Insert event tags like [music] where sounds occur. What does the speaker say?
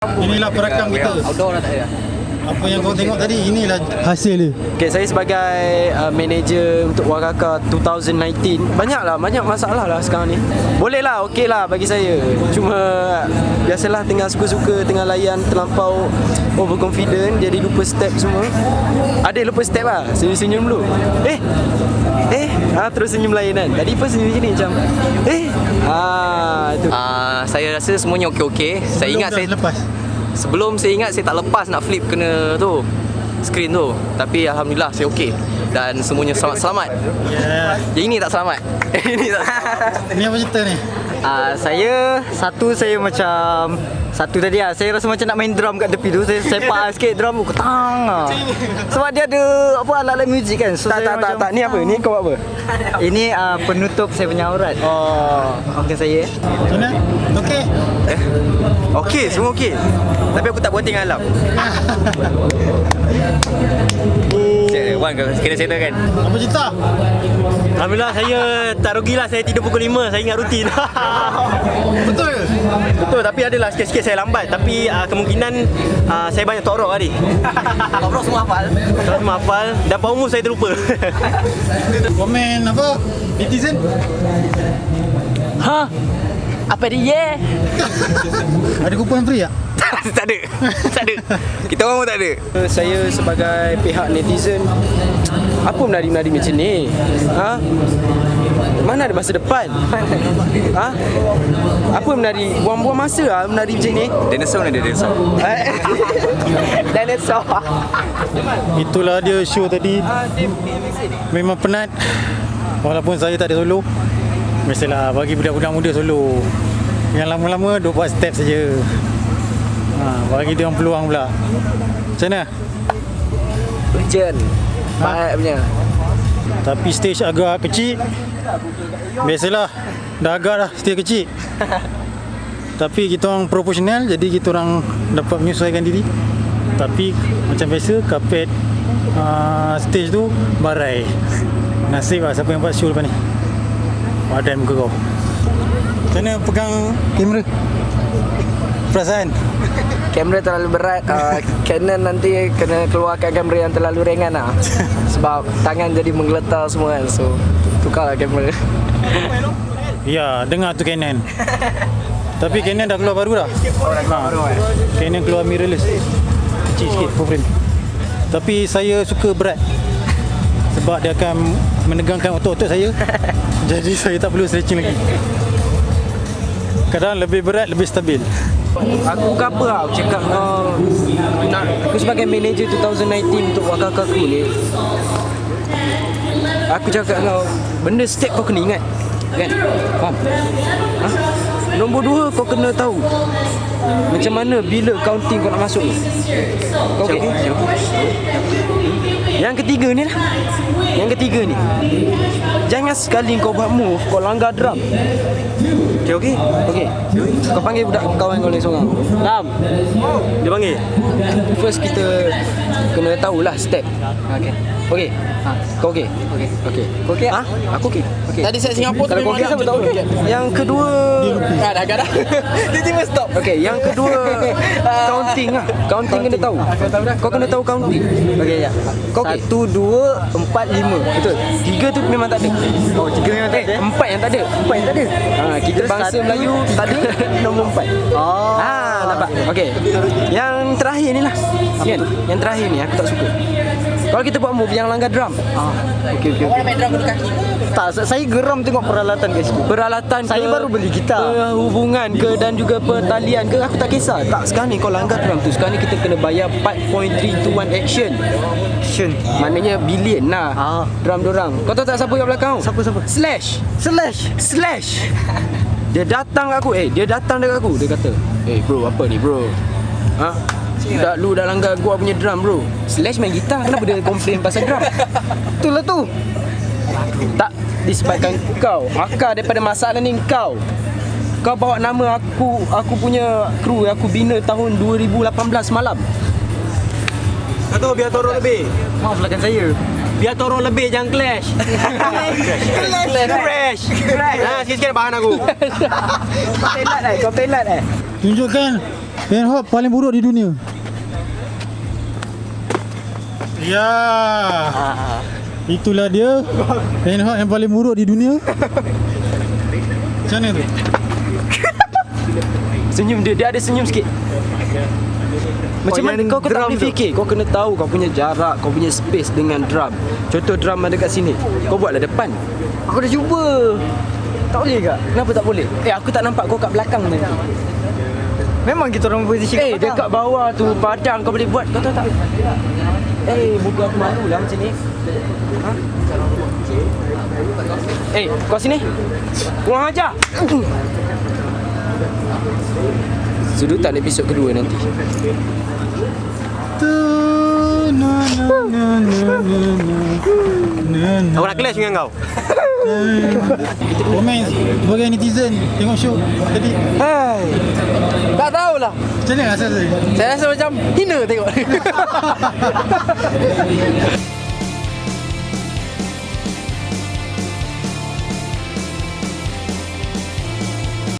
Inilah perakam kita. Outdoor dah tak ada. Apa yang kau tengok tadi, inilah hasil dia. Okay, saya sebagai uh, manager untuk Wakaka 2019 Banyak lah, banyak masalah lah sekarang ni Boleh lah, okey lah bagi saya Cuma biasalah tengah suka-suka Tengah layan terlampau overconfident Jadi lupa step semua Ada lupa step lah, senyum-senyum dulu Eh, eh, ha, terus senyum lain kan Tadi pun senyum macam ni macam Eh, ah, tu Ah, saya rasa semuanya okey-okey. Saya ingat saya lepas. Sebelum saya ingat saya tak lepas nak flip kena tu screen tu. Tapi alhamdulillah saya okey dan semuanya selamat-selamat. Yeah. Yang ini tak selamat. [laughs] ini tak selamat. Ni apa cerita ni? Uh, saya satu saya macam satu tadi lah saya rasa macam nak main drum kat tepi tu saya sepak [laughs] sikit drum tu ketang lah. sebab dia ada apa alat-alat muzik kan so tak, saya tak, tak, tak, ni apa? Ni kau buat apa? [laughs] ini uh, penutup saya punya aurat oh okey saya Macam mana? Okey? Eh? Okey, semua okey. Tapi aku tak buating alam. Wan kena settle kan? Apa cerita? Alhamdulillah saya tak rugilah saya tidur pukul 5 saya ingat rutin. [laughs] Betul ke? Betul tapi adalah sikit-sikit saya lambat tapi uh, kemungkinan uh, saya banyak torok tadi. [laughs] Overall semua hafal. Kalau semua hafal dan Umur saya terlupa. [laughs] Komen apa? Netizen? ha apa dia Ada kupon free tak? Tak ada. Tak ada. Kita orang pun tak ada. Saya sebagai pihak netizen Apa menari-menari macam ni? Ha? Mana ada masa depan? Ha? Apa menari? Buang-buang masa lah menari macam ni Dinosaur ni dia dinosaur. [laughs] Dinosaur Itulah dia show tadi. Memang penat. Walaupun saya tak ada solo. Mestilah bagi budak-budak muda solo. Yang lama-lama duk buat step saja. Ha, bagi dia orang peluang pula. Macam mana? Urgent. Baik punya. Tapi stage agak kecil. Biasalah. Dah agak dah stage kecil. [laughs] Tapi kita orang profesional Jadi kita orang dapat menyesuaikan diri. Tapi macam biasa Kapet uh, stage tu Barai. Nasib lah siapa yang buat show lepas ni? Badan muka kau. Macam mana pegang kamera? Perasaan? Kamera terlalu berat. Uh, [laughs] Canon nanti kena keluarkan kamera yang terlalu ringan lah. [laughs] Sebab tangan jadi menggeletar semua kan So tukarlah kamera. [laughs] Ya, dengar tu Canon. Tapi Canon dah keluar baru dah? Oh, dah keluar baru Canon keluar mirrorless. Kecil sikit full frame Tapi saya suka berat. Sebab dia akan menegangkan otot-otot saya. Jadi saya tak perlu stretching lagi. Kadang lebih berat, lebih stabil Aku ke apa lah Aku cakap uh, nak, Aku sebagai manager 2019 Untuk Wakaka aku ni Aku cakap kau Benda step kau kena ingat Kan? Faham? Ha? Nombor dua kau kena tahu Macam mana bila counting kau nak masuk ni. Kau okay? Yang ketiga ni lah Yang ketiga ni Jangan sekali kau buat move Kau langgar drum Okay, okay? Okay. Kau panggil budak kawan kau ni seorang. Lam. Dia panggil. First kita kena tahulah step. Okay. Okay. Ha. Kau okay? Okay. Okay. Kau okay? Ha? Aku okay. Okay. Tadi saya Singapura Kalau kau okay, saya betul okay. Yang kedua Ah, dah agak dah. [laughs] Dia tiba stop. Okay, yang kedua [laughs] counting lah. Counting kena tahu. Kau kena tahu counting. Okay, ya. Kau? Satu dua empat lima Betul. Tiga tu memang tak ada. oh tiga memang tak ada Eh, empat yang tak ada. Empat yang tak ada. Ha, kita Terus bangsa satu, Melayu tak ada nombor empat. oh Ah, nampak. Okey. Yang terakhir ni lah. Kan? Yang terakhir ni aku tak suka. Kalau kita buat move yang langgar drum. Ah, okey okey. Orang main drum dulu kaki. tak saya geram tengok peralatan kat situ Peralatan Saya ke, baru beli gitar. Hubungan ke dan juga pertalian ke aku tak kisah. Tak sekarang ni kau langgar drum tu. Sekarang ni kita kena bayar 4.321 action. action Maknanya bilion lah. Ah. Drum dorang. Kau tahu tak siapa kat belakang? Siapa, siapa? Slash. Slash? Slash. [laughs] Dia datang kat aku. Eh dia datang dekat aku. Dia kata Eh bro apa ni bro? Ha? Dah lu dah langgar gua punya drum bro. Slash main gitar. Kenapa dia komplain pasal drum? [laughs] Itulah tu. Tak Disebabkan kau. Akar daripada masalah ni kau. Kau bawa nama aku Aku punya kru yang Aku bina tahun 2018 malam Kau tahu biar torok lebih. maaf belakang saya Biar torok lebih jangan clash. Crash. Crash. Ha sikit-sikit bahan aku. [laughs] Kau pelat eh Kau pelat eh Tunjukkan Handheld paling buruk di dunia. Ya. Itulah dia. [laughs] Handheld yang paling buruk di dunia. [laughs] Macam mana tu? Senyum dia, dia ada senyum sikit. Macam mana kau, kau tak boleh fikir Kau kena tahu kau punya jarak Kau punya space dengan drum Contoh drum ada kat sini Kau buatlah depan Aku dah cuba. Tak boleh ke? Kenapa tak boleh? Eh aku tak nampak kau kat belakang nanti Memang kita orang posisi Eh dekat bawah tu padang kau boleh buat Kau tahu tak? Eh muka aku malu lah macam ni ha? Eh kau sini Kurang ajar Sudutan episod kedua nanti. Aku nak clash dengan kau. [laughs] Komen sebagai netizen tengok show tadi. Hai. Tak tahulah. Macam mana rasa saya? Saya rasa macam hina tengok. [laughs]